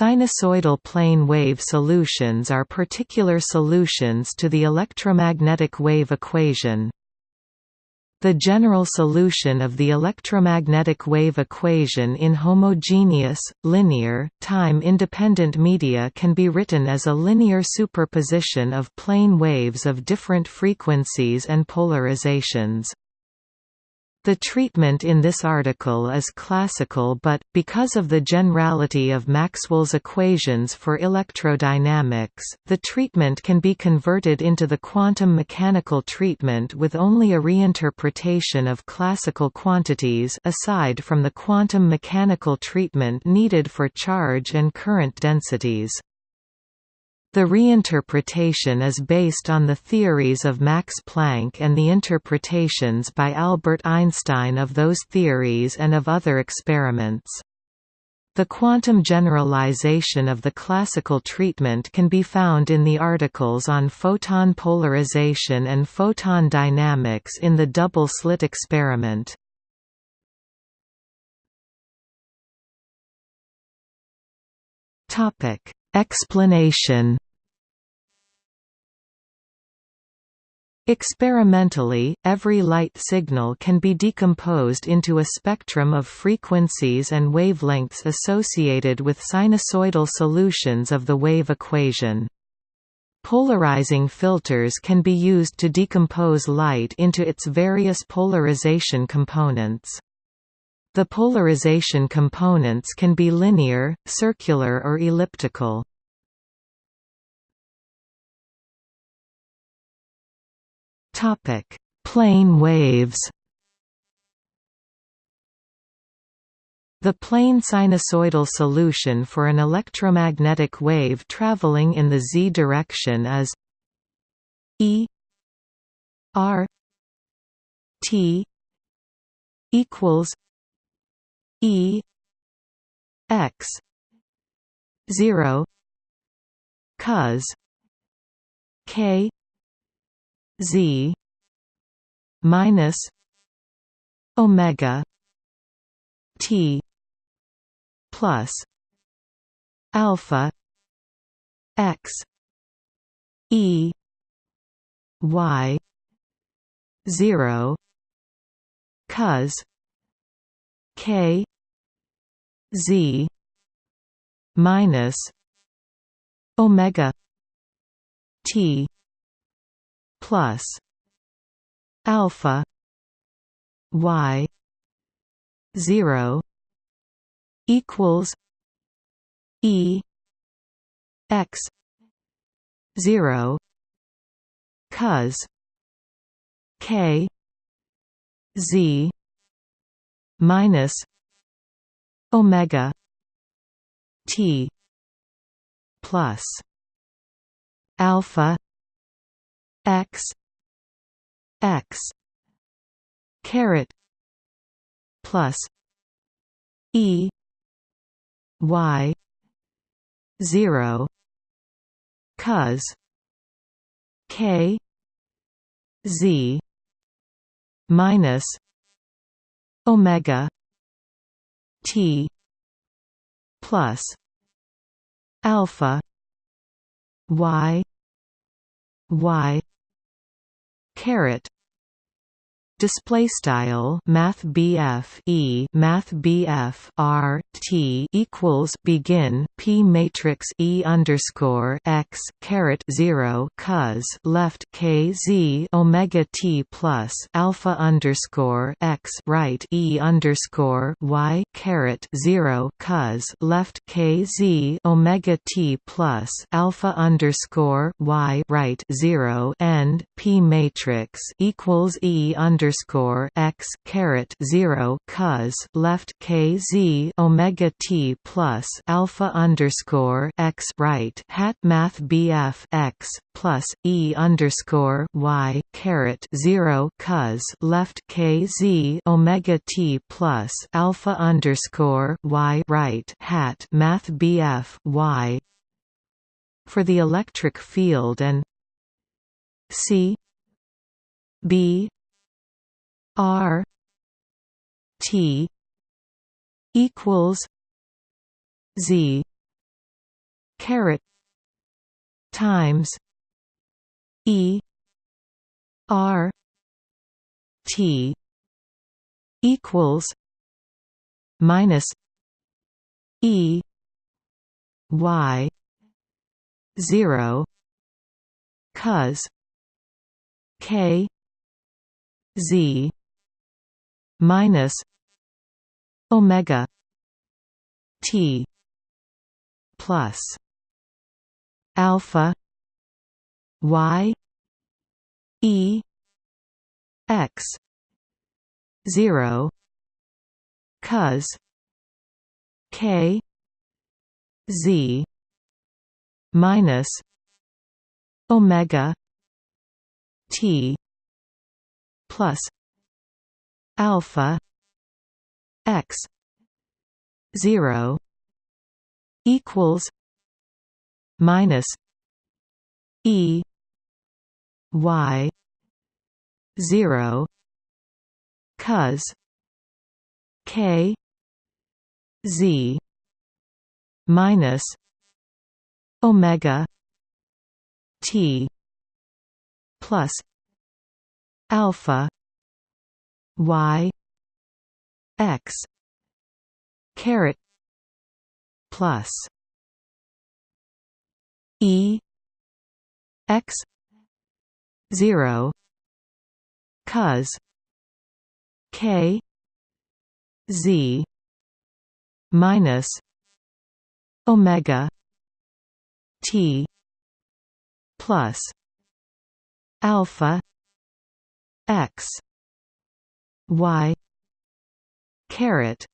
Sinusoidal plane wave solutions are particular solutions to the electromagnetic wave equation. The general solution of the electromagnetic wave equation in homogeneous, linear, time-independent media can be written as a linear superposition of plane waves of different frequencies and polarizations. The treatment in this article is classical but, because of the generality of Maxwell's equations for electrodynamics, the treatment can be converted into the quantum mechanical treatment with only a reinterpretation of classical quantities aside from the quantum mechanical treatment needed for charge and current densities. The reinterpretation is based on the theories of Max Planck and the interpretations by Albert Einstein of those theories and of other experiments. The quantum generalization of the classical treatment can be found in the articles on photon polarization and photon dynamics in the double-slit experiment. Topic Explanation Experimentally, every light signal can be decomposed into a spectrum of frequencies and wavelengths associated with sinusoidal solutions of the wave equation. Polarizing filters can be used to decompose light into its various polarization components. The polarization components can be linear, circular or elliptical. Topic: Plane waves. The plane sinusoidal solution for an electromagnetic wave traveling in the z direction is E R T equals E X zero cos K Z minus Omega T plus alpha X E Y zero cos K Z minus Omega T plus alpha Y zero equals E X zero cos K Z minus omega T plus alpha X X caret plus E Y zero cos K Z minus omega T plus alpha Y Y caret display style math BF E math BF R T equals begin P matrix E underscore X caret zero cos left K Z Omega T plus alpha underscore X right E underscore Y caret zero cos left K Z Omega T plus alpha underscore Y right zero end P matrix equals E underscore underscore x caret zero cos left k z omega t plus alpha underscore x right hat math bf x plus e underscore y caret zero cos left k z omega t plus alpha underscore y right hat math bf y. For the electric field and C B R T equals Z caret times E R T equals minus E Y zero cos K Z minus Omega T plus alpha Y E X zero cos K Z minus Omega T plus alpha X zero equals minus E Y zero cos K Z minus Omega T plus alpha Y X caret plus E X zero cos K Z minus Omega T plus alpha X Y caret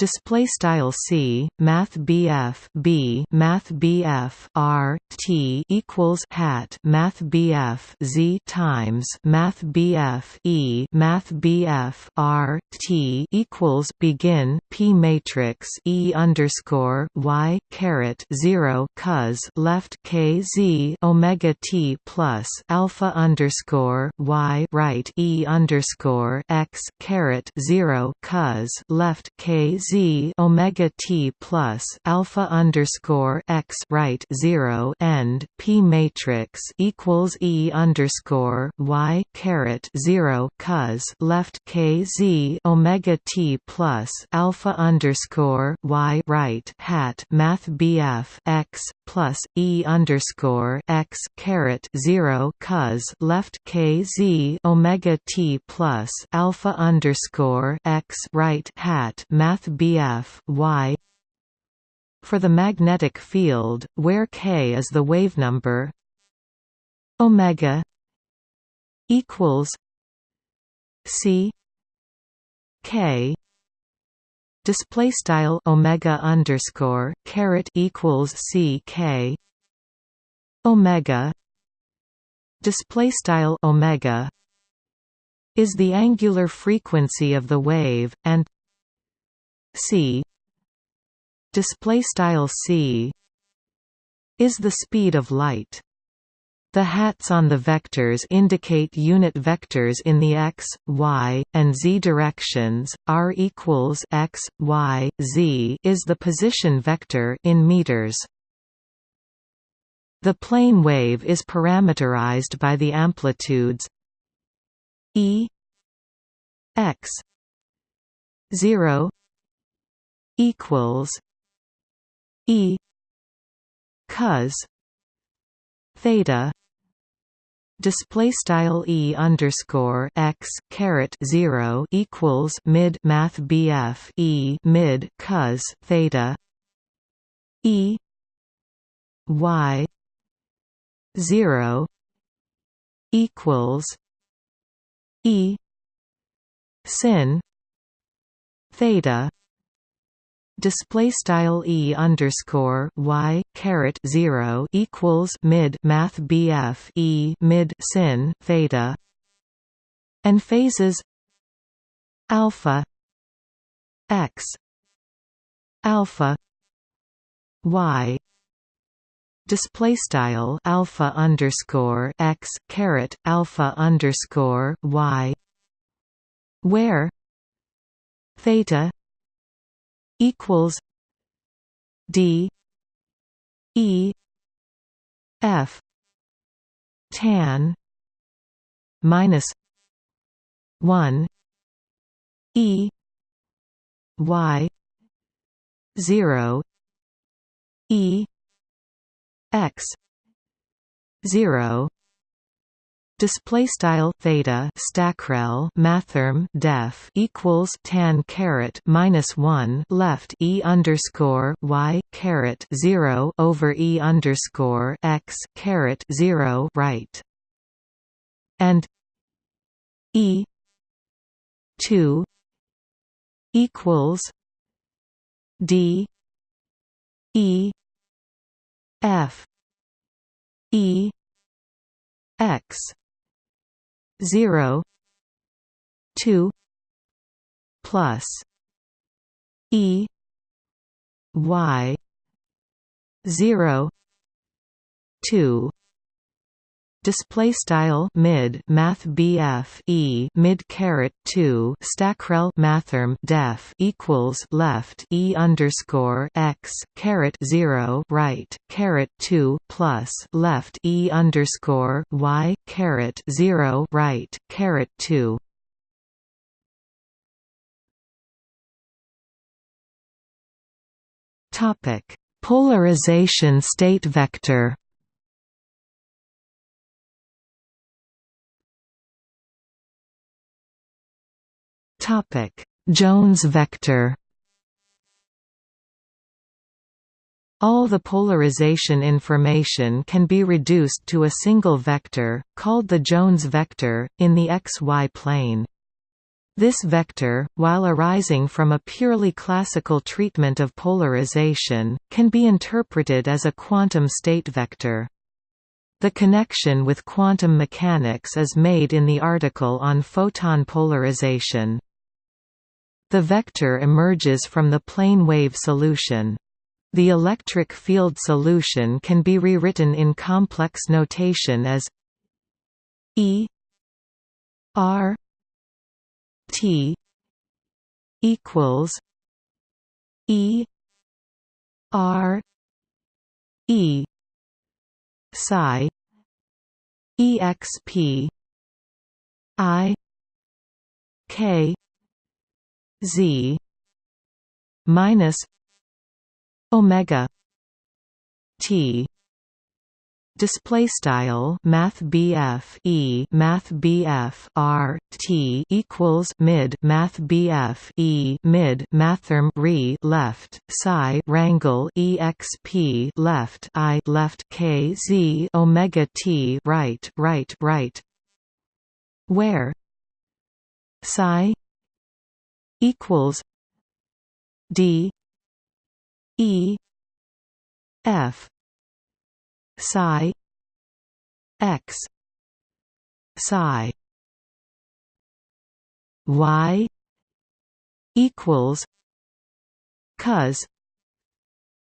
display style c math bf b math bf r t equals hat math bf z times math bf e math bf r t equals begin p matrix e underscore y caret 0 cos left k z omega t plus alpha underscore y right e underscore x caret 0 cos left k z z omega t plus alpha underscore x right zero end p matrix equals e underscore y caret zero cos left k z omega t plus alpha underscore y right hat math bf x plus e underscore x caret zero cos left k z omega t plus alpha underscore x right hat math bf y. For the magnetic field where k is the wave number omega equals c k. Display style omega underscore caret equals c k. Omega. Display style omega is the angular frequency of the wave and c display style c is the speed of light the hats on the vectors indicate unit vectors in the x, y, and z directions. R equals x, y, z is the position vector in meters. The plane wave is parameterized by the amplitudes e x 0 equals e cos theta display style e underscore x caret 0 equals mid math bf e mid cos theta e y 0 equals e sin theta display style e underscore y caret 0 equals mid math bf e mid sin theta and phases alpha x alpha y display style alpha underscore x caret alpha underscore y where theta equals D E F tan minus one E Y zero E X zero display style theta stackrel mathrm def equals tan caret minus 1 left e underscore y caret 0 over e underscore x caret 0 right. And e 2 equals d e f e x 0 2 plus e y 0 2 Display style mid math BF E mid caret two stackrel mathrm def equals left E underscore x caret zero right caret two plus left E underscore y caret zero right caret two. Topic Polarization state vector Topic: Jones vector. All the polarization information can be reduced to a single vector, called the Jones vector, in the xy plane. This vector, while arising from a purely classical treatment of polarization, can be interpreted as a quantum state vector. The connection with quantum mechanics is made in the article on photon polarization. The vector emerges from the plane wave solution. The electric field solution can be rewritten in complex notation as E R T equals E R E psi exp I K z minus omega t. Display style math BF E math BF R T equals mid math BF E mid mathrm re left psi rangle exp left I left K Z omega T right right right. Where? Psi equals D E F psi x psi y equals cos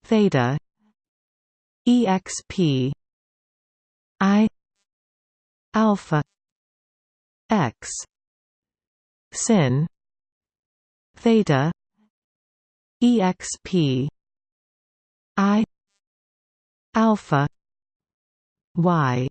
theta exp i alpha x sin theta exp i alpha y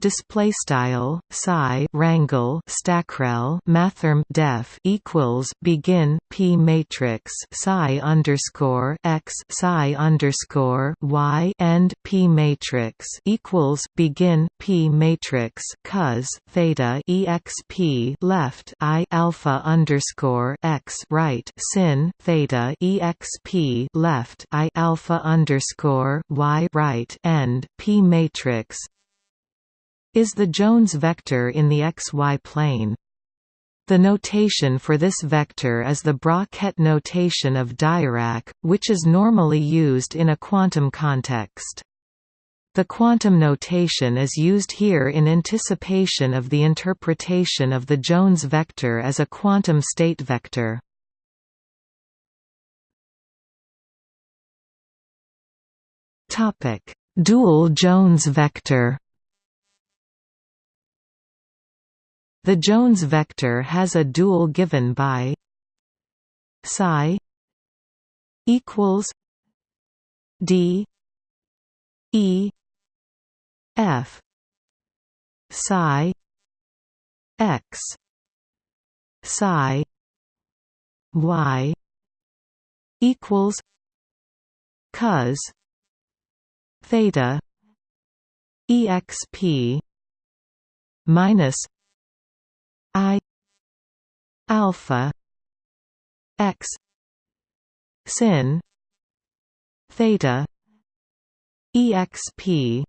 display style psi rangle stackrel mathrm def equals begin p matrix psi underscore x psi underscore y end p matrix equals begin p matrix cos theta exp left i alpha underscore x right sin theta exp left i alpha underscore y right end p matrix is the Jones vector in the xy plane. The notation for this vector is the Bra-Ket notation of Dirac, which is normally used in a quantum context. The quantum notation is used here in anticipation of the interpretation of the Jones vector as a quantum state vector. Dual Jones vector The Jones vector has a dual given by psi equals d E F psi x psi y equals cos theta exp minus i alpha x sin theta exp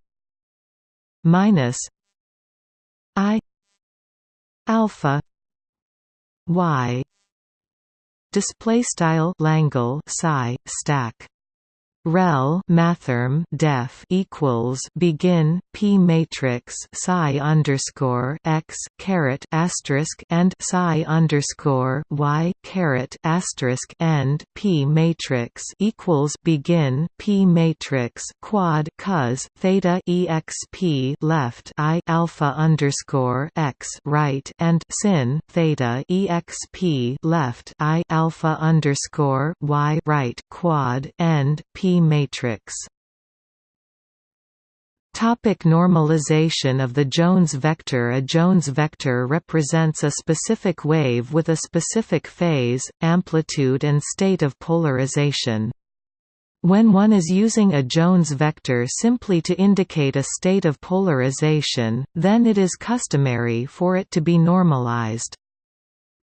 minus i alpha y display style Langle psi stack rel mathrm def equals begin p matrix psi underscore x caret asterisk and psi underscore y caret asterisk end p matrix equals begin p matrix quad cos theta exp left i alpha underscore x right and sin theta exp left i alpha underscore y right quad end p matrix Topic normalization of the Jones vector A Jones vector represents a specific wave with a specific phase, amplitude and state of polarization. When one is using a Jones vector simply to indicate a state of polarization, then it is customary for it to be normalized.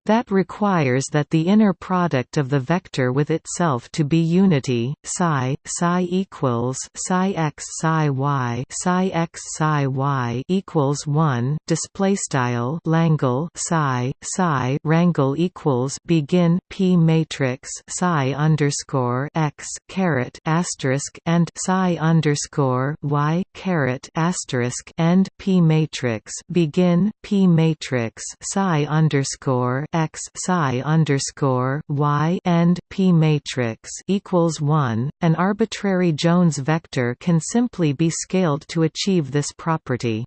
That requires that the inner product of the vector with itself to be unity. Psi psi equals psi x psi y psi x psi y equals one. Display style Langle psi psi rangle equals begin p matrix psi underscore x caret asterisk and psi underscore y caret asterisk end p matrix begin p matrix psi underscore x psi underscore y and p matrix equals one. An arbitrary Jones vector can simply be scaled to achieve this property.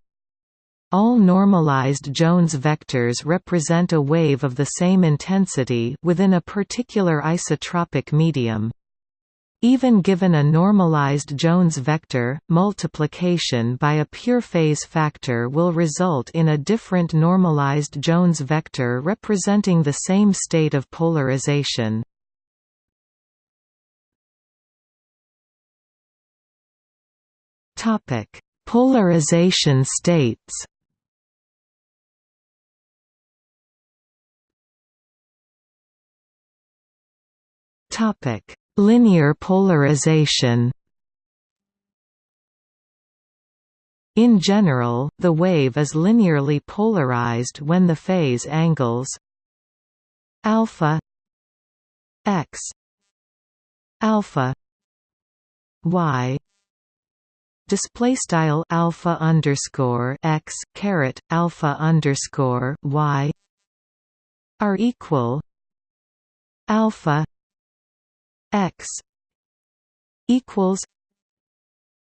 All normalized Jones vectors represent a wave of the same intensity within a particular isotropic medium. Even given a normalized Jones vector, multiplication by a pure phase factor will result in a different normalized Jones vector representing the same state of polarization. Polarization states Topic Linear polarization. In general, the wave is linearly polarized when the phase angles alpha x alpha y display style alpha underscore x caret alpha underscore y are equal alpha x equals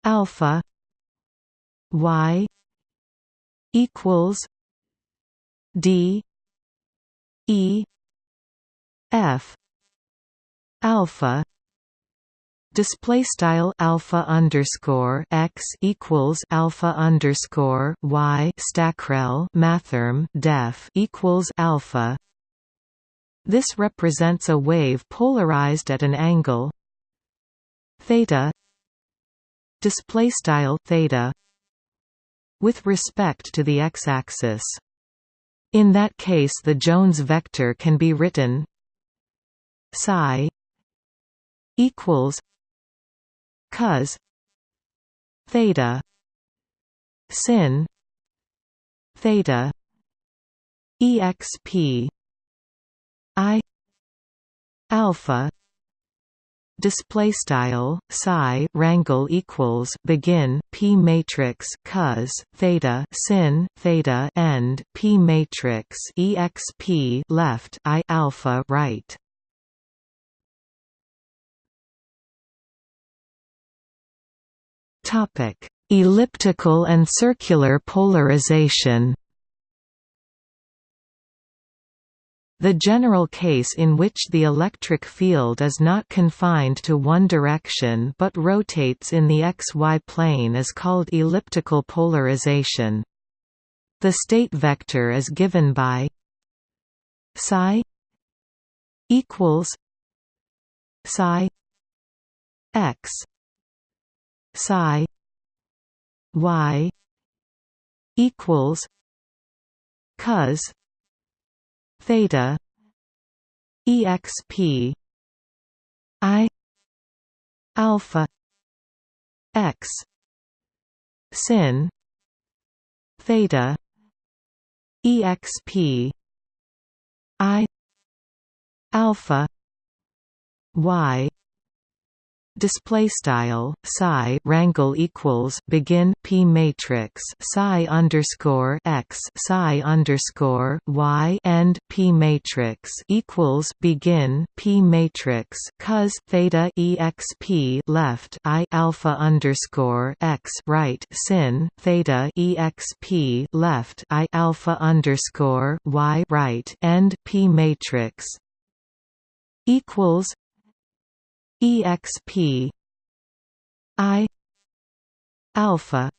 alpha y equals d e f alpha display style alpha underscore x equals alpha underscore y stackrel mathrm def equals alpha this represents a wave polarized at an angle. Theta. Display style theta. With respect to the x-axis. In that case the Jones vector can be written psi equals cos theta sin theta exp I alpha display style psi rangle equals begin p matrix cos theta sin theta end p matrix exp left i alpha right. Topic elliptical and circular polarization The general case in which the electric field is not confined to one direction but rotates in the xy plane is called elliptical polarization. The state vector is given by psi equals psi x psi y equals cos theta exp i alpha x sin theta exp i alpha y display style psi rangle equals begin p matrix psi underscore x psi underscore y end p matrix equals begin p matrix cos theta exp left i alpha underscore x right sin theta exp left i alpha underscore y right end p matrix equals exp i. Alpha.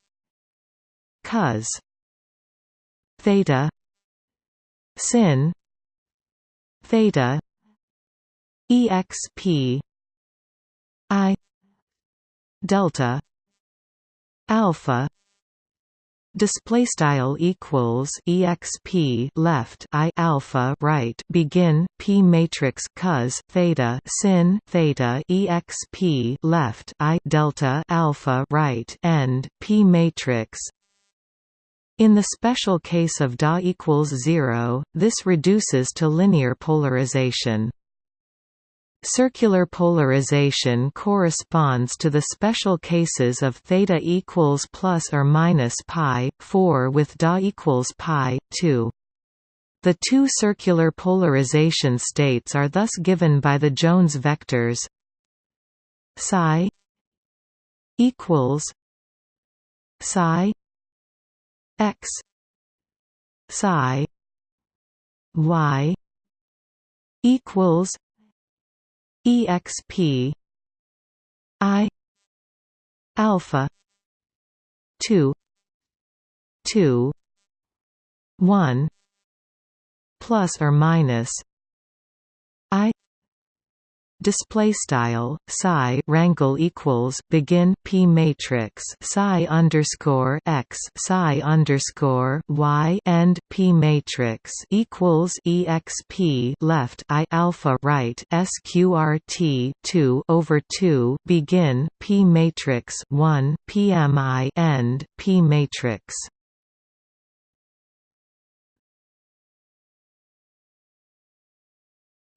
Cos. Theta. Sin. Theta. Exp i. Delta. Alpha display style equals exp left i alpha right begin p matrix cos theta sin theta exp left i delta alpha right end p matrix. In the special case of da equals 0 this reduces to linear polarization Circular polarization corresponds to the special cases of theta equals plus or minus pi 4 with da equals pi 2. The two circular polarization states are thus given by the Jones vectors psi equals psi x psi y equals exp i alpha 2 2 1 plus or minus display style psi rangle equals begin p matrix psi underscore x psi underscore y end p matrix equals exp left i alpha right sqrt 2 over 2 begin p matrix 1 pmi end p matrix.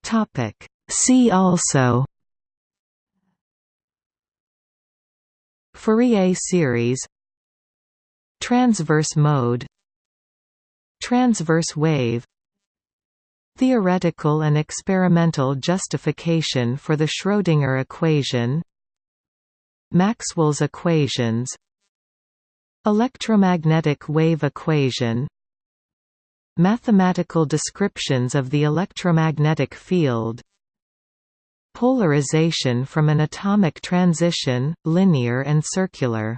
Topic See also Fourier series Transverse mode Transverse wave Theoretical and experimental justification for the Schrödinger equation Maxwell's equations Electromagnetic wave equation Mathematical descriptions of the electromagnetic field Polarization from an atomic transition, linear and circular